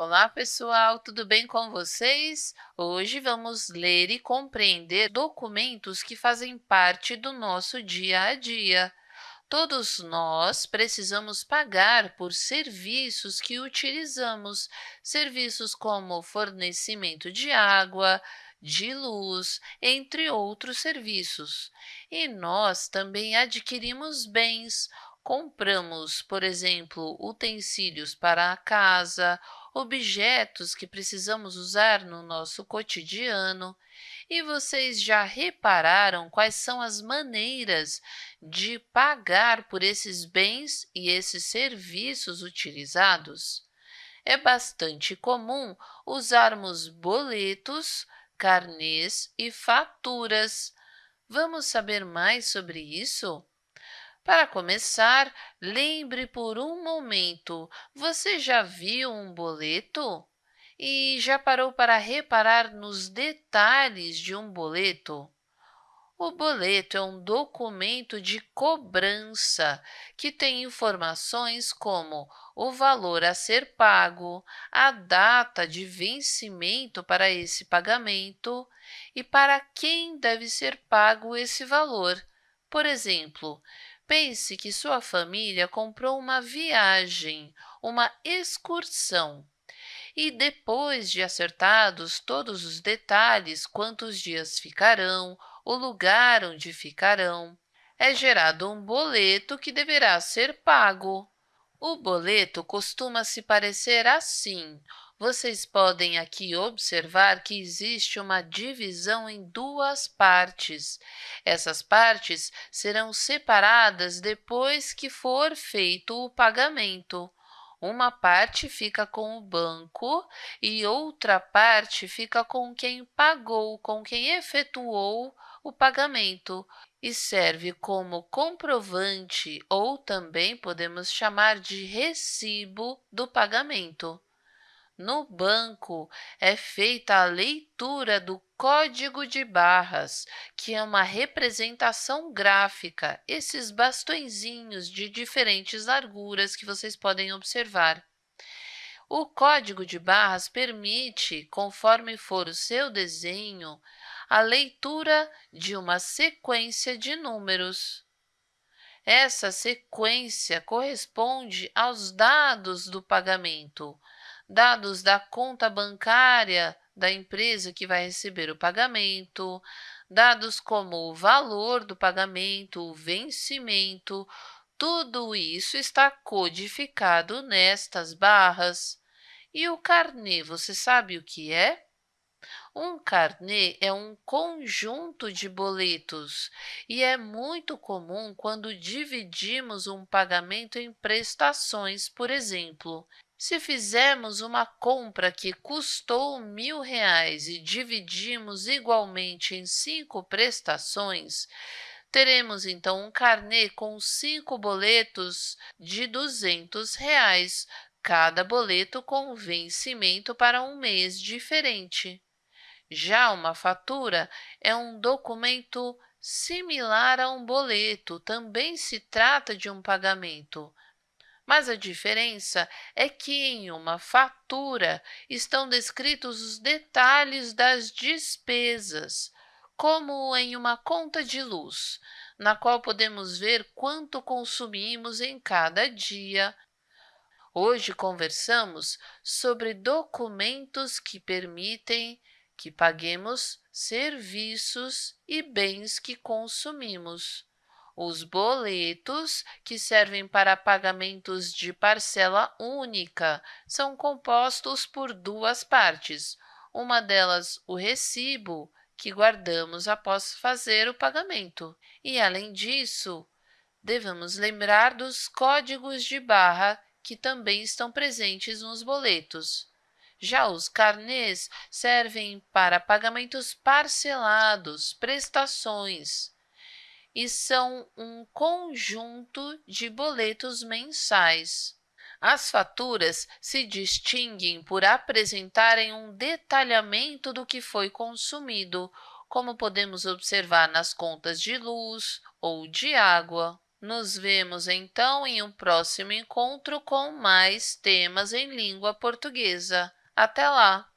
Olá, pessoal, tudo bem com vocês? Hoje vamos ler e compreender documentos que fazem parte do nosso dia a dia. Todos nós precisamos pagar por serviços que utilizamos, serviços como fornecimento de água, de luz, entre outros serviços. E nós também adquirimos bens, compramos, por exemplo, utensílios para a casa, objetos que precisamos usar no nosso cotidiano. E vocês já repararam quais são as maneiras de pagar por esses bens e esses serviços utilizados? É bastante comum usarmos boletos, carnês e faturas. Vamos saber mais sobre isso? Para começar, lembre por um momento, você já viu um boleto? E já parou para reparar nos detalhes de um boleto? O boleto é um documento de cobrança que tem informações como o valor a ser pago, a data de vencimento para esse pagamento e para quem deve ser pago esse valor. Por exemplo, Pense que sua família comprou uma viagem, uma excursão. E depois de acertados todos os detalhes, quantos dias ficarão, o lugar onde ficarão, é gerado um boleto que deverá ser pago. O boleto costuma se parecer assim, vocês podem aqui observar que existe uma divisão em duas partes. Essas partes serão separadas depois que for feito o pagamento. Uma parte fica com o banco e outra parte fica com quem pagou, com quem efetuou o pagamento e serve como comprovante ou também podemos chamar de recibo do pagamento. No banco é feita a leitura do código de barras, que é uma representação gráfica, esses bastõezinhos de diferentes larguras que vocês podem observar. O código de barras permite, conforme for o seu desenho, a leitura de uma sequência de números. Essa sequência corresponde aos dados do pagamento, dados da conta bancária da empresa que vai receber o pagamento, dados como o valor do pagamento, o vencimento, tudo isso está codificado nestas barras. E o carnê, você sabe o que é? Um carnê é um conjunto de boletos e é muito comum quando dividimos um pagamento em prestações, por exemplo. Se fizermos uma compra que custou mil reais e dividimos igualmente em cinco prestações, teremos então um carnê com cinco boletos de duzentos reais, cada boleto com vencimento para um mês diferente. Já uma fatura é um documento similar a um boleto, também se trata de um pagamento, mas a diferença é que em uma fatura estão descritos os detalhes das despesas, como em uma conta de luz, na qual podemos ver quanto consumimos em cada dia. Hoje conversamos sobre documentos que permitem que paguemos serviços e bens que consumimos. Os boletos, que servem para pagamentos de parcela única, são compostos por duas partes. Uma delas, o recibo, que guardamos após fazer o pagamento. E, além disso, devemos lembrar dos códigos de barra que também estão presentes nos boletos. Já os carnês servem para pagamentos parcelados, prestações e são um conjunto de boletos mensais. As faturas se distinguem por apresentarem um detalhamento do que foi consumido, como podemos observar nas contas de luz ou de água. Nos vemos então em um próximo encontro com mais temas em língua portuguesa. Até lá!